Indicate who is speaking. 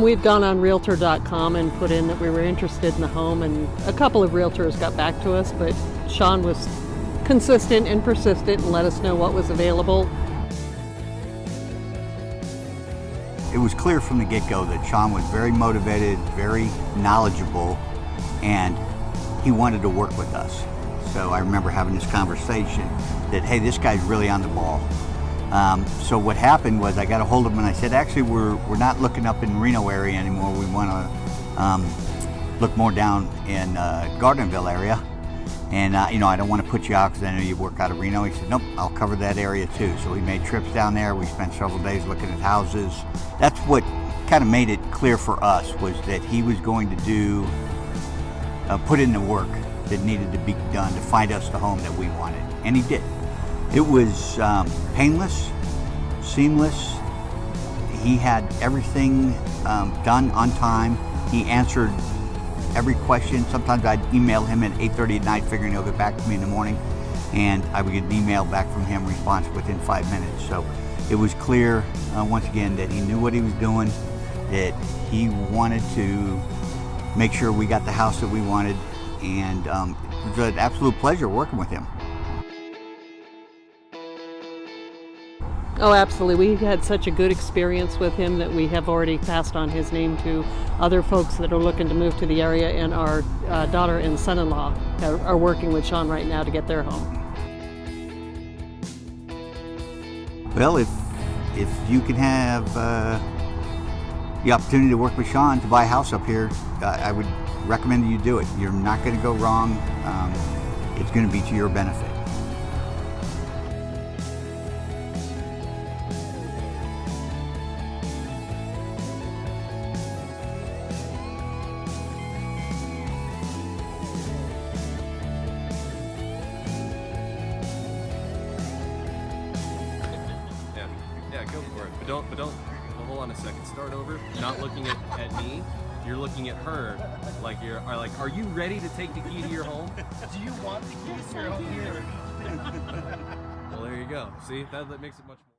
Speaker 1: We've gone on Realtor.com and put in that we were interested in the home, and a couple of realtors got back to us, but Sean was consistent and persistent and let us know what was available.
Speaker 2: It was clear from the get-go that Sean was very motivated, very knowledgeable, and he wanted to work with us. So I remember having this conversation that, hey, this guy's really on the ball. Um, so what happened was I got a hold of him and I said, actually, we're, we're not looking up in Reno area anymore. We want to um, look more down in uh, area. And, uh, you know, I don't want to put you out because I know you work out of Reno. He said, nope, I'll cover that area too. So we made trips down there. We spent several days looking at houses. That's what kind of made it clear for us was that he was going to do, uh, put in the work that needed to be done to find us the home that we wanted. And he did. It was um, painless, seamless. He had everything um, done on time. He answered every question. Sometimes I'd email him at 8.30 at night figuring he'll get back to me in the morning and I would get an email back from him response within five minutes. So it was clear uh, once again that he knew what he was doing, that he wanted to make sure we got the house that we wanted and um, it was an absolute pleasure working with him.
Speaker 1: Oh, absolutely. We had such a good experience with him that we have already passed on his name to other folks that are looking to move to the area, and our uh, daughter and son in law are, working with Sean right now to get their home.
Speaker 2: Well, if, if you can have uh, the opportunity to work with Sean to buy a house up here, uh, I would recommend you do it. You're not going to go wrong. Um, it's going to be to your benefit.
Speaker 3: Yeah, go for it. But don't, but don't, well, hold on a second. Start over. Not looking at, at me. You're looking at her like you're are like, are you ready to take the key to your home?
Speaker 4: Do you want the key to your home
Speaker 3: well, there you go. See, that, that makes it much more.